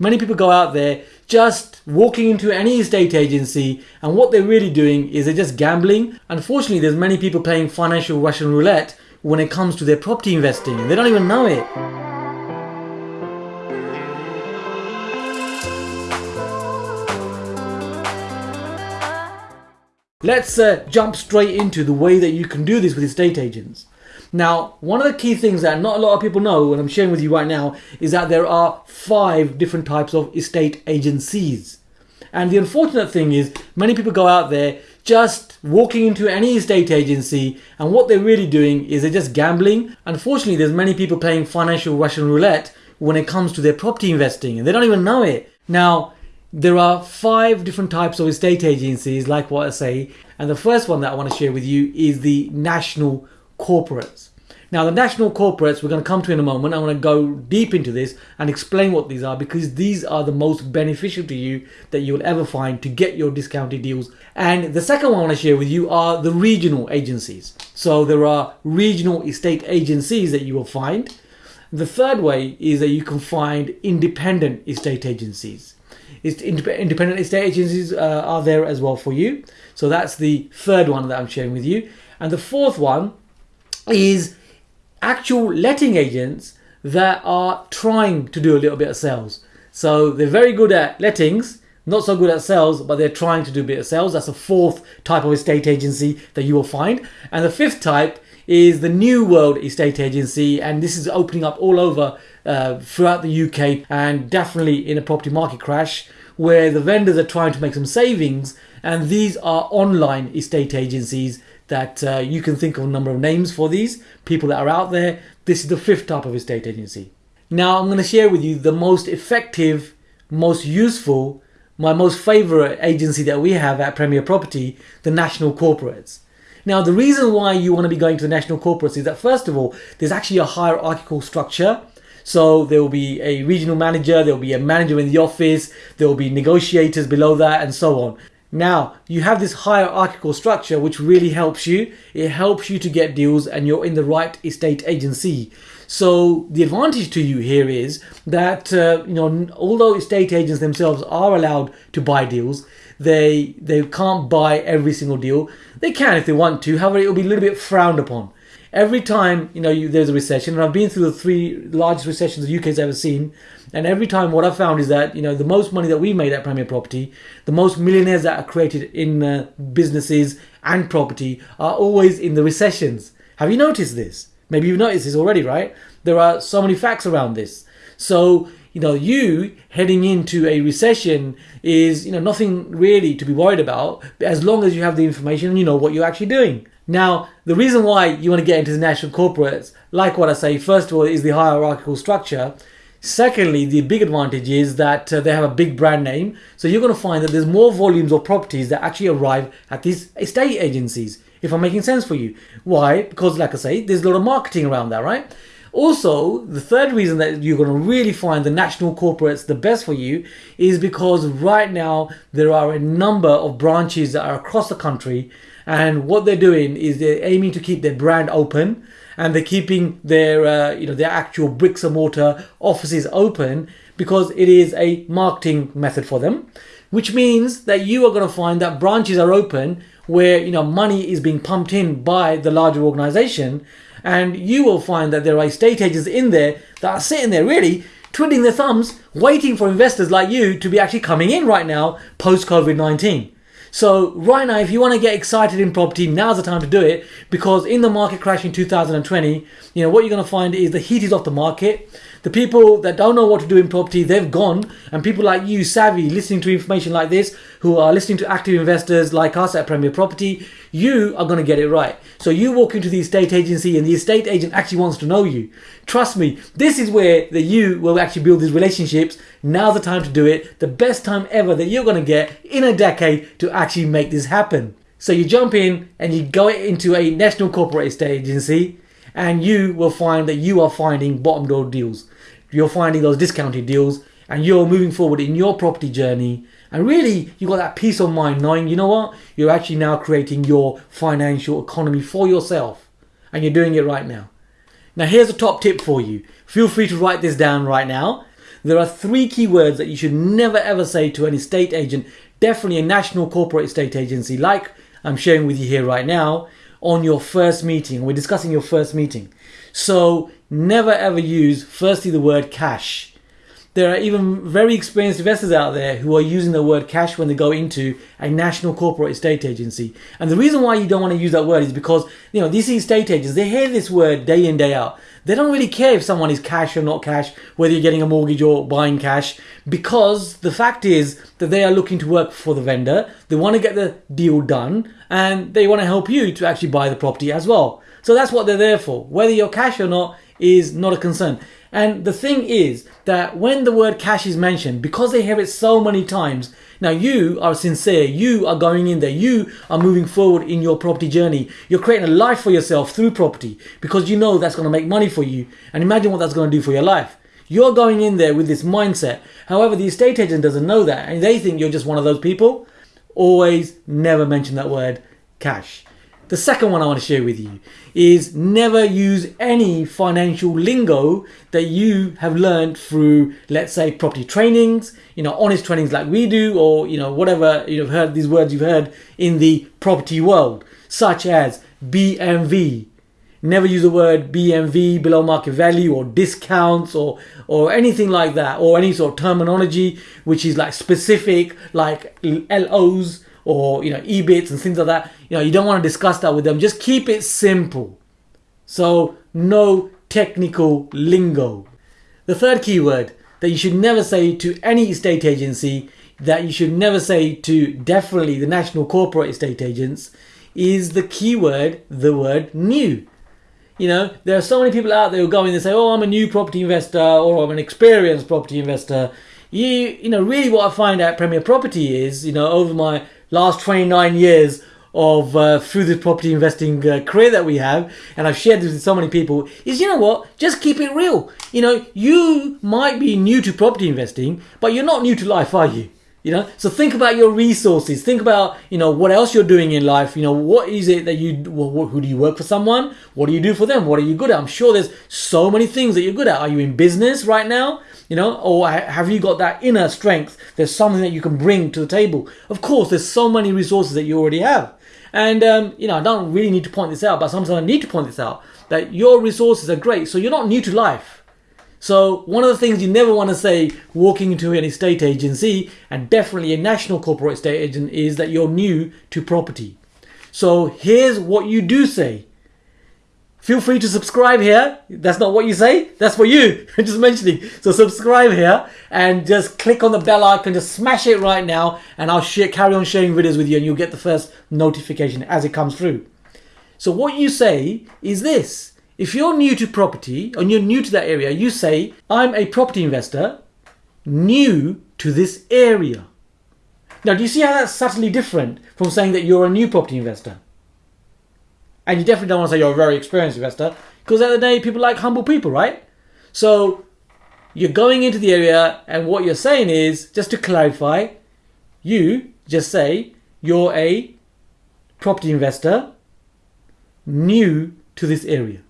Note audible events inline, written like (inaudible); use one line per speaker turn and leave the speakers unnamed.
Many people go out there just walking into any estate agency and what they're really doing is they're just gambling. Unfortunately, there's many people playing financial Russian roulette when it comes to their property investing they don't even know it. Let's uh, jump straight into the way that you can do this with estate agents. Now, one of the key things that not a lot of people know, and I'm sharing with you right now, is that there are five different types of estate agencies. And the unfortunate thing is, many people go out there just walking into any estate agency, and what they're really doing is they're just gambling. Unfortunately, there's many people playing financial Russian roulette when it comes to their property investing, and they don't even know it. Now, there are five different types of estate agencies, like what I say, and the first one that I want to share with you is the national corporates. Now, the national corporates we're going to come to in a moment. I want to go deep into this and explain what these are because these are the most beneficial to you that you will ever find to get your discounted deals. And the second one I want to share with you are the regional agencies. So there are regional estate agencies that you will find. The third way is that you can find independent estate agencies. Independent estate agencies uh, are there as well for you. So that's the third one that I'm sharing with you. And the fourth one is actual letting agents that are trying to do a little bit of sales. So they're very good at lettings, not so good at sales, but they're trying to do a bit of sales. That's a fourth type of estate agency that you will find. And the fifth type is the New World Estate Agency, and this is opening up all over uh, throughout the UK and definitely in a property market crash where the vendors are trying to make some savings. And these are online estate agencies that uh, you can think of a number of names for these people that are out there. This is the fifth type of estate agency. Now I'm going to share with you the most effective, most useful, my most favorite agency that we have at Premier Property, the national corporates. Now the reason why you want to be going to the national corporates is that first of all, there's actually a hierarchical structure. So there will be a regional manager, there will be a manager in the office, there will be negotiators below that and so on. Now, you have this hierarchical structure which really helps you. It helps you to get deals and you're in the right estate agency. So the advantage to you here is that, uh, you know, although estate agents themselves are allowed to buy deals, they, they can't buy every single deal. They can if they want to, however, it will be a little bit frowned upon. Every time, you know, you, there's a recession, and I've been through the three largest recessions the UK's ever seen, and every time, what I've found is that you know the most money that we made at Premier Property, the most millionaires that are created in uh, businesses and property are always in the recessions. Have you noticed this? Maybe you've noticed this already, right? There are so many facts around this. So you know, you heading into a recession is you know nothing really to be worried about as long as you have the information and you know what you're actually doing. Now, the reason why you want to get into the national corporates, like what I say, first of all, is the hierarchical structure. Secondly, the big advantage is that uh, they have a big brand name. So you're going to find that there's more volumes of properties that actually arrive at these estate agencies, if I'm making sense for you. Why? Because, like I say, there's a lot of marketing around that, right? Also, the third reason that you're going to really find the national corporates the best for you is because right now there are a number of branches that are across the country, and what they're doing is they're aiming to keep their brand open and they're keeping their uh, you know their actual bricks and mortar offices open because it is a marketing method for them which means that you are going to find that branches are open where you know money is being pumped in by the larger organization and you will find that there are estate agents in there that are sitting there really twiddling their thumbs waiting for investors like you to be actually coming in right now post covid-19 so right now, if you want to get excited in property, now's the time to do it because in the market crash in 2020, you know, what you're going to find is the heat is off the market. The people that don't know what to do in property, they've gone. And people like you, savvy, listening to information like this, who are listening to active investors like us at Premier Property, you are going to get it right. So you walk into the estate agency and the estate agent actually wants to know you. Trust me, this is where that you will actually build these relationships. Now's the time to do it. The best time ever that you're going to get in a decade to actually make this happen. So you jump in and you go into a national corporate estate agency and you will find that you are finding bottom door deals. You're finding those discounted deals and you're moving forward in your property journey. And really, you got that peace of mind knowing, you know what, you're actually now creating your financial economy for yourself. And you're doing it right now. Now, here's a top tip for you. Feel free to write this down right now. there are three key words that you should never ever say to an estate agent, definitely a national corporate estate agency like I'm sharing with you here right now on your first meeting. We're discussing your first meeting. So never ever use firstly the word cash there are even very experienced investors out there who are using the word cash when they go into a national corporate estate agency. And the reason why you don't want to use that word is because, you know, these estate agents, they hear this word day in, day out. They don't really care if someone is cash or not cash, whether you're getting a mortgage or buying cash, because the fact is that they are looking to work for the vendor. They want to get the deal done and they want to help you to actually buy the property as well. So that's what they're there for. Whether you're cash or not is not a concern. And the thing is that when the word cash is mentioned, because they hear it so many times, now you are sincere, you are going in there, you are moving forward in your property journey. You're creating a life for yourself through property because you know that's going to make money for you. And imagine what that's going to do for your life. You're going in there with this mindset. However, the estate agent doesn't know that and they think you're just one of those people. Always never mention that word cash. The second one I want to share with you is never use any financial lingo that you have learned through, let's say, property trainings, you know, honest trainings like we do, or, you know, whatever you've heard these words you've heard in the property world, such as BMV. Never use the word BMV, below market value, or discounts, or or anything like that, or any sort of terminology which is like specific, like LOs or you know EBITs and things like that. You know, you don't want to discuss that with them. Just keep it simple. So no technical lingo. The third keyword that you should never say to any estate agency, that you should never say to definitely the national corporate estate agents, is the keyword, the word new. You know, there are so many people out there who go in and say, "Oh, I'm a new property investor," or "I'm an experienced property investor." You, you know, really, what I find at Premier Property is, you know, over my last 29 years of uh, through this property investing uh, career that we have, and I've shared this with so many people, is you know what? Just keep it real. You know, you might be new to property investing, but you're not new to life, are you? You know, so think about your resources. Think about you know what else you're doing in life. You know, what is it that you? Who do you work for? Someone? What do you do for them? What are you good at? I'm sure there's so many things that you're good at. Are you in business right now? you know, or have you got that inner strength? There's something that you can bring to the table. Of course, there's so many resources that you already have. And, um, you know, I don't really need to point this out, but sometimes I need to point this out that your resources are great. So you're not new to life. So one of the things you never want to say walking into an estate agency and definitely a national corporate estate agent is that you're new to property. So here's what you do say. Feel free to subscribe here. That's not what you say. That's for you. (laughs) I'm just mentioning. So subscribe here and just click on the bell icon. Just smash it right now, and I'll share, carry on sharing videos with you, and you'll get the first notification as it comes through. So what you say is this: if you're new to property and you're new to that area, you say, "I'm a property investor, new to this area." Now, do you see how that's subtly different from saying that you're a new property investor? And you definitely don't want to say you're a very experienced investor because at the, the day, people like humble people, right? So you're going into the area, and what you're saying is just to clarify, you just say you're a property investor new to this area.